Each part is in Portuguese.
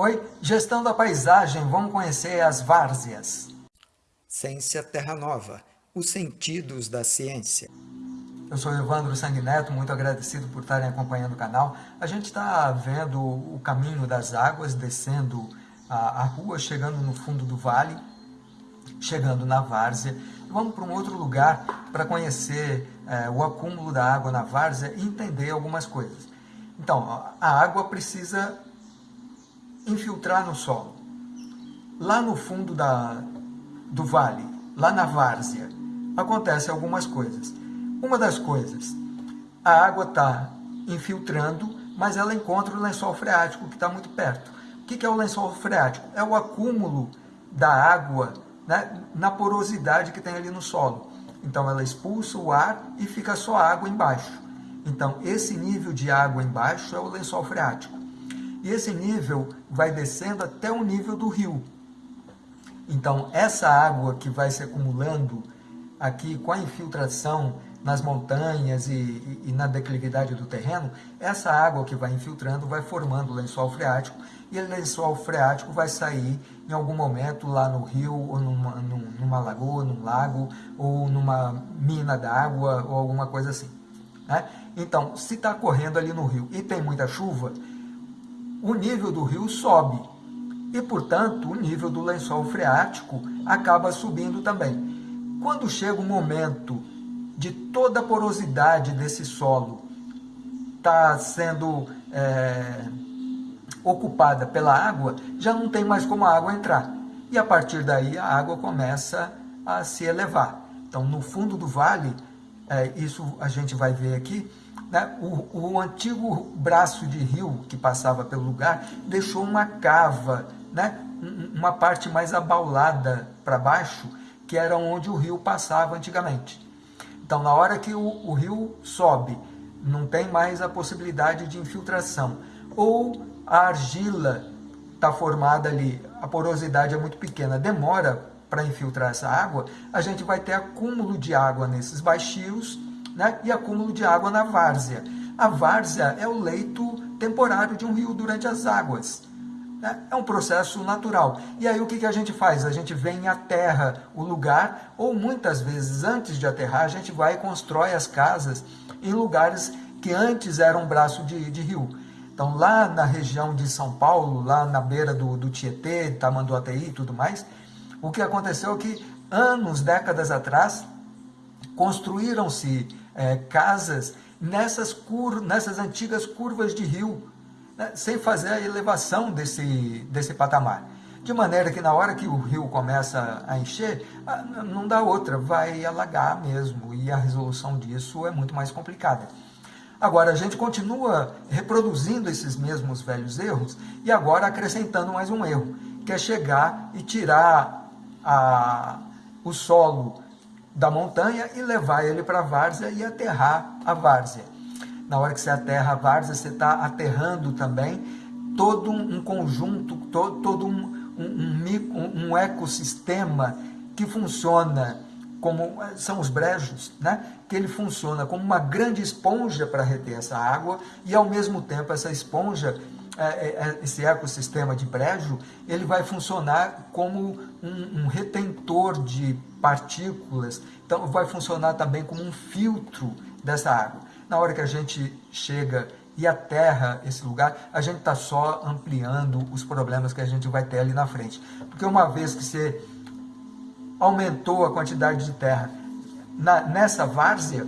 Oi, gestão da paisagem, vamos conhecer as várzeas. Ciência Terra Nova, os sentidos da ciência. Eu sou Evandro Sanguineto, muito agradecido por estarem acompanhando o canal. A gente está vendo o caminho das águas, descendo a, a, rua, chegando no fundo do vale, chegando na várzea. Vamos para um outro lugar para conhecer é, o acúmulo da água na várzea e entender algumas coisas. Então, a água precisa infiltrar no solo. Lá no fundo da, do vale, lá na várzea, acontecem algumas coisas. Uma das coisas, a água está infiltrando, mas ela encontra o lençol freático que está muito perto. O que é o lençol freático? É o acúmulo da água né, na porosidade que tem ali no solo. Então ela expulsa o ar e fica só água embaixo. Então esse nível de água embaixo é o lençol freático. E esse nível vai descendo até o nível do rio. Então, essa água que vai se acumulando aqui com a infiltração nas montanhas e, e, e, na declividade do terreno, essa água que vai infiltrando vai formando o lençol freático e o lençol freático vai sair em algum momento lá no rio, ou numa, numa lagoa, num lago, ou numa mina d'água, ou alguma coisa assim. Né? Então, se está correndo ali no rio e tem muita chuva, o nível do rio sobe e, portanto, o nível do lençol freático acaba subindo também. Quando chega o momento de toda a porosidade desse solo está sendo é, ocupada pela água, já não tem mais como a água entrar. E a partir daí a água começa a se elevar. Então, no fundo do vale, é, isso a gente vai ver aqui, né, o, o, antigo braço de rio que passava pelo lugar deixou uma cava, né, uma parte mais abaulada para baixo, que era onde o rio passava antigamente. Então, na hora que o, o rio sobe, não tem mais a possibilidade de infiltração. Ou a argila está formada ali, a porosidade é muito pequena, demora para infiltrar essa água, a gente vai ter acúmulo de água nesses baixios né, e acúmulo de água na várzea. A várzea é o leito temporário de um rio durante as águas. Né? É um processo natural. E aí o que, que a gente faz? A gente vem e aterra o lugar, ou muitas vezes antes de aterrar, a gente vai e constrói as casas em lugares que antes eram um braço de, de rio. Então lá na região de São Paulo, lá na beira do, do Tietê, Tamanduateí e tudo mais, o que aconteceu é que anos, décadas atrás, construíram-se é, casas nessas, cur nessas antigas curvas de rio, né, sem fazer a elevação desse, desse patamar. De maneira que na hora que o rio começa a encher, não dá outra, vai alagar mesmo, e a resolução disso é muito mais complicada. Agora, a gente continua reproduzindo esses mesmos velhos erros e agora acrescentando mais um erro, que é chegar e tirar a, o solo da montanha e levar ele para a várzea e aterrar a várzea. Na hora que você aterra a várzea, você está aterrando também todo um conjunto, todo, todo um, um, um, um ecossistema que funciona como são os brejos, né? que ele funciona como uma grande esponja para reter essa água e ao mesmo tempo essa esponja, esse ecossistema de brejo, ele vai funcionar como um, um retentor de partículas, então vai funcionar também como um filtro dessa água. Na hora que a gente chega e aterra esse lugar, a gente está só ampliando os problemas que a gente vai ter ali na frente. Porque uma vez que você aumentou a quantidade de terra na, nessa várzea,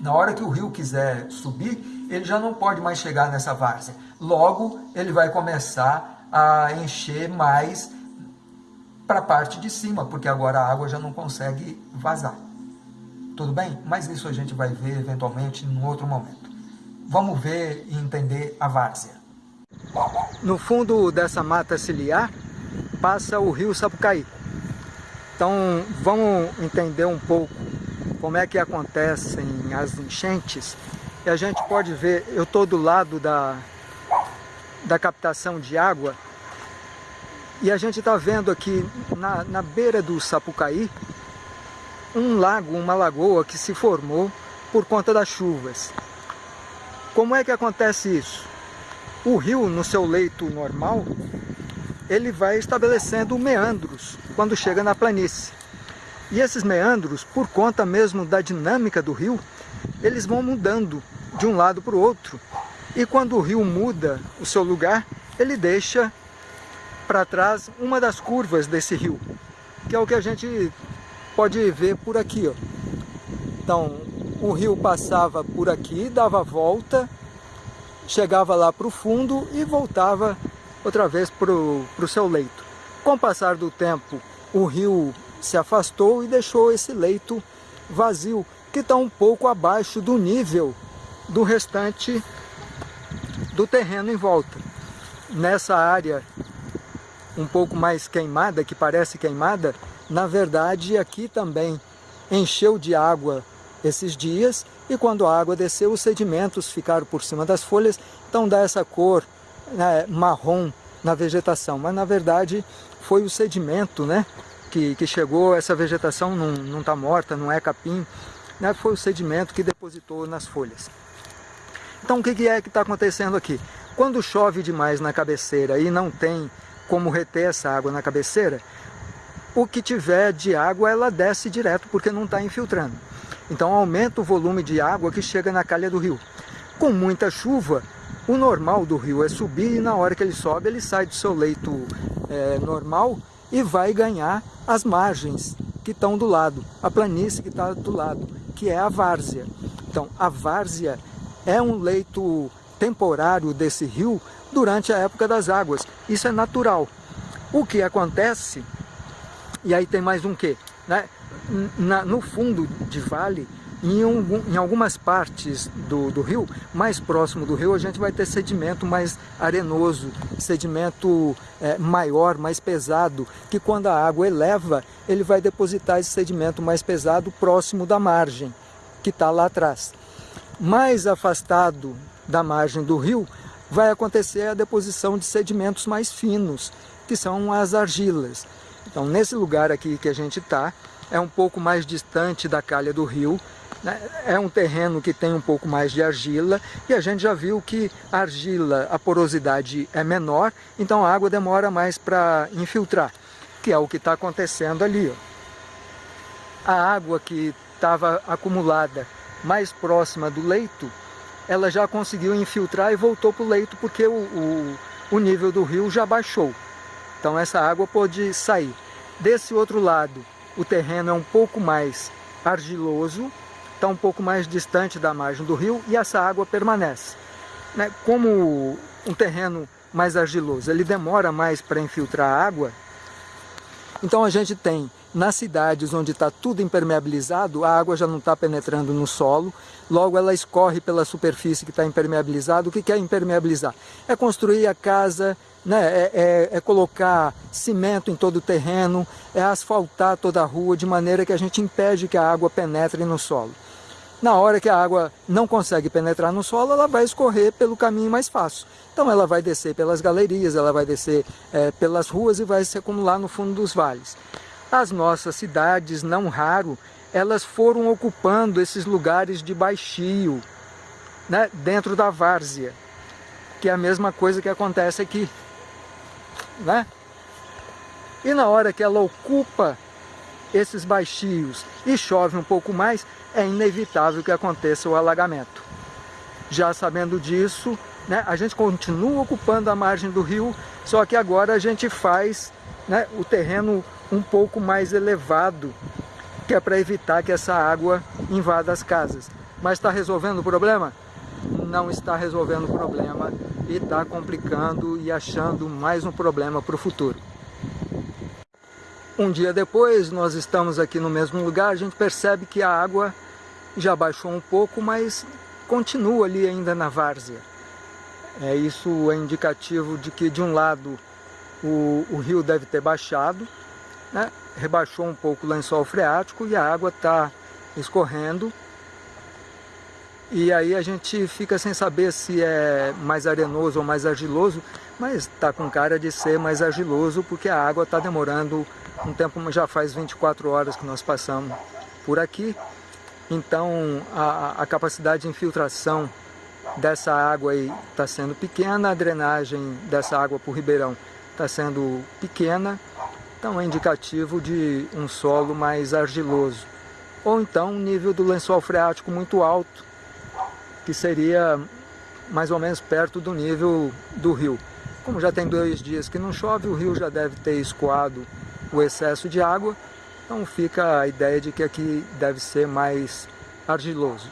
na hora que o rio quiser subir, ele já não pode mais chegar nessa várzea. Logo, ele vai começar a encher mais para a parte de cima, porque agora a água já não consegue vazar. Tudo bem? Mas isso a gente vai ver eventualmente em outro momento. Vamos ver e entender a várzea. No fundo dessa mata ciliar passa o rio Sapucaí. Então vamos entender um pouco como é que acontecem as enchentes. E a gente pode ver, eu estou do lado da, da captação de água e a gente está vendo aqui na, na beira do Sapucaí um lago, uma lagoa que se formou por conta das chuvas. Como é que acontece isso? O rio, no seu leito normal, ele vai estabelecendo meandros quando chega na planície. E esses meandros, por conta mesmo da dinâmica do rio, eles vão mudando de um lado para o outro. E quando o rio muda o seu lugar, ele deixa para trás uma das curvas desse rio, que é o que a gente pode ver por aqui. Ó. Então, o rio passava por aqui, dava volta, chegava lá para o fundo e voltava outra vez para o seu leito. Com o passar do tempo, o rio se afastou e deixou esse leito vazio, que está um pouco abaixo do nível do restante do terreno em volta. Nessa área um pouco mais queimada, que parece queimada, na verdade aqui também encheu de água esses dias e quando a água desceu os sedimentos ficaram por cima das folhas, então dá essa cor né, marrom na vegetação, mas na verdade foi o sedimento né, que, que chegou, essa vegetação não está morta, não é capim, né, foi o sedimento que depositou nas folhas. Então o que é que está acontecendo aqui? Quando chove demais na cabeceira e não tem como reter essa água na cabeceira, o que tiver de água ela desce direto porque não está infiltrando. Então aumenta o volume de água que chega na calha do rio. Com muita chuva, o normal do rio é subir e na hora que ele sobe ele sai do seu leito é, normal e vai ganhar as margens que estão do lado, a planície que está do lado, que é a várzea. Então a várzea é um leito temporário desse rio durante a época das águas. Isso é natural. O que acontece, e aí tem mais um quê? Né? Na, no fundo de vale, em, um, em, algumas partes do, do, rio, mais próximo do rio, a gente vai ter sedimento mais arenoso, sedimento é, maior, mais pesado, que quando a água eleva, ele vai depositar esse sedimento mais pesado próximo da margem, que está lá atrás. Mais afastado da margem do rio, vai acontecer a deposição de sedimentos mais finos, que são as argilas. Então, nesse lugar aqui que a gente está, é um pouco mais distante da calha do rio? É um terreno que tem um pouco mais de argila, e a gente já viu que a argila, a porosidade é menor, então a água demora mais para infiltrar, que é o que está acontecendo ali. Ó. A água que estava acumulada mais próxima do leito, ela já conseguiu infiltrar e voltou para o leito porque o, o, o nível do rio já baixou. Então essa água pode sair. Desse outro lado, o terreno é um pouco mais argiloso, está um pouco mais distante da margem do rio e essa água permanece. Né? Como um terreno mais argiloso, ele demora mais para infiltrar a água, então a gente tem nas cidades onde está tudo impermeabilizado, a água já não está penetrando no solo, logo ela escorre pela superfície que está impermeabilizada. O que é impermeabilizar? É construir a casa, né? É, é, é, colocar cimento em todo o terreno, é asfaltar toda a rua, de maneira que a gente impede que a água penetre no solo. Na hora que a água não consegue penetrar no solo, ela vai escorrer pelo caminho mais fácil. Então ela vai descer pelas galerias, ela vai descer é, pelas ruas e vai se acumular no fundo dos vales. As nossas cidades, não raro, elas foram ocupando esses lugares de baixio, né, dentro da várzea, que é a mesma coisa que acontece aqui. Né? E na hora que ela ocupa esses baixios e chove um pouco mais, é inevitável que aconteça o alagamento. Já sabendo disso, né, a gente continua ocupando a margem do rio, só que agora a gente faz né, o terreno um pouco mais elevado, que é para evitar que essa água invada as casas. Mas está resolvendo o problema? Não está resolvendo o problema e está complicando e achando mais um problema para o futuro. Um dia depois, nós estamos aqui no mesmo lugar, a gente percebe que a água já baixou um pouco, mas continua ali ainda na várzea. É, isso é indicativo de que, de um lado, o, o rio deve ter baixado, né? rebaixou um pouco o lençol freático e a água está escorrendo. E aí a gente fica sem saber se é mais arenoso ou mais argiloso, mas está com cara de ser mais argiloso porque a água está demorando um tempo, já faz 24 horas que nós passamos por aqui. Então a, a capacidade de infiltração dessa água está sendo pequena, a drenagem dessa água para o ribeirão está sendo pequena, então é indicativo de um solo mais argiloso. Ou então um nível do lençol freático muito alto, que seria mais ou menos perto do nível do rio. Como já tem dois dias que não chove, o rio já deve ter escoado o excesso de água, então fica a ideia de que aqui deve ser mais argiloso.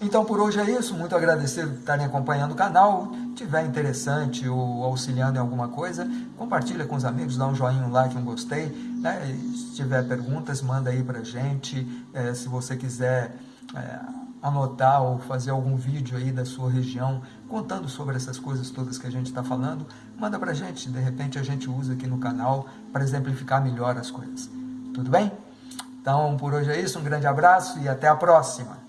Então por hoje é isso, muito agradecido por estarem acompanhando o canal. Se tiver interessante ou auxiliando em alguma coisa, compartilha com os amigos, dá um joinha, um like, um gostei. Né? Se tiver perguntas, manda aí pra gente. É, se você quiser é, anotar ou fazer algum vídeo aí da sua região, contando sobre essas coisas todas que a gente está falando, manda pra gente. De repente a gente usa aqui no canal para exemplificar melhor as coisas. Tudo bem? Então por hoje é isso, um grande abraço e até a próxima!